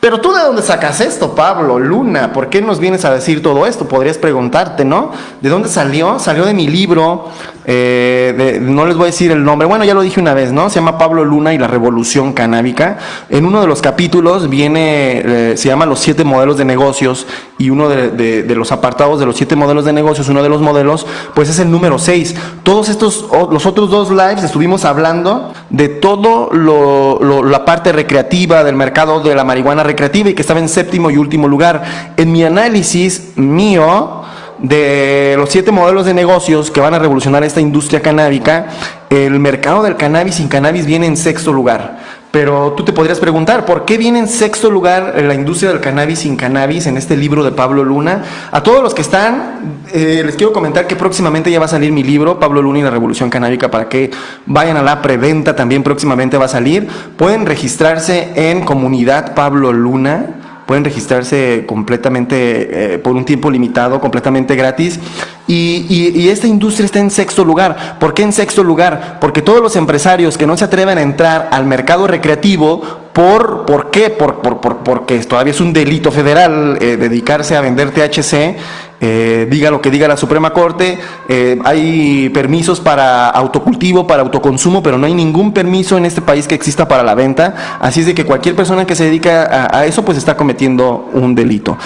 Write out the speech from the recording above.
Pero tú de dónde sacas esto, Pablo, Luna, ¿por qué nos vienes a decir todo esto? Podrías preguntarte, ¿no? ¿De dónde salió? Salió de mi libro, eh, no les voy a decir el nombre, bueno, ya lo dije una vez, ¿no? Se llama Pablo Luna y la revolución canábica. En uno de los capítulos viene, eh, se llama Los siete modelos de negocios y uno de, los apartados de los siete modelos de negocios, uno de los modelos, pues es el número 6. Todos estos, los otros dos lives estuvimos hablando de todo la parte recreativa del mercado de la marihuana recreativa y que estaba en séptimo y último lugar. En mi análisis mío, de los siete modelos de negocios que van a revolucionar esta industria canábica, el mercado del cannabis sin cannabis viene en sexto lugar. Pero tú te podrías preguntar, ¿por qué viene en sexto lugar la industria del cannabis sin cannabis en este libro de Pablo Luna? A todos los que están, eh, les quiero comentar que próximamente ya va a salir mi libro, Pablo Luna y la Revolución Canábica, para que vayan a la preventa, también próximamente va a salir. Pueden registrarse en Comunidad Pablo Luna pueden registrarse completamente eh, por un tiempo limitado, completamente gratis. Y, y- esta industria está en sexto lugar. ¿Por qué en sexto lugar? Porque todos los empresarios que no se atreven a entrar al mercado recreativo, ¿por, por qué? Por, por- por- porque todavía es un delito federal eh, dedicarse a vender THC. Eh, diga lo que diga la Suprema Corte, eh, hay permisos para autocultivo, para autoconsumo, pero no hay ningún permiso en este país que exista para la venta. Así es de que cualquier persona que se dedica a, a eso, pues está cometiendo un delito.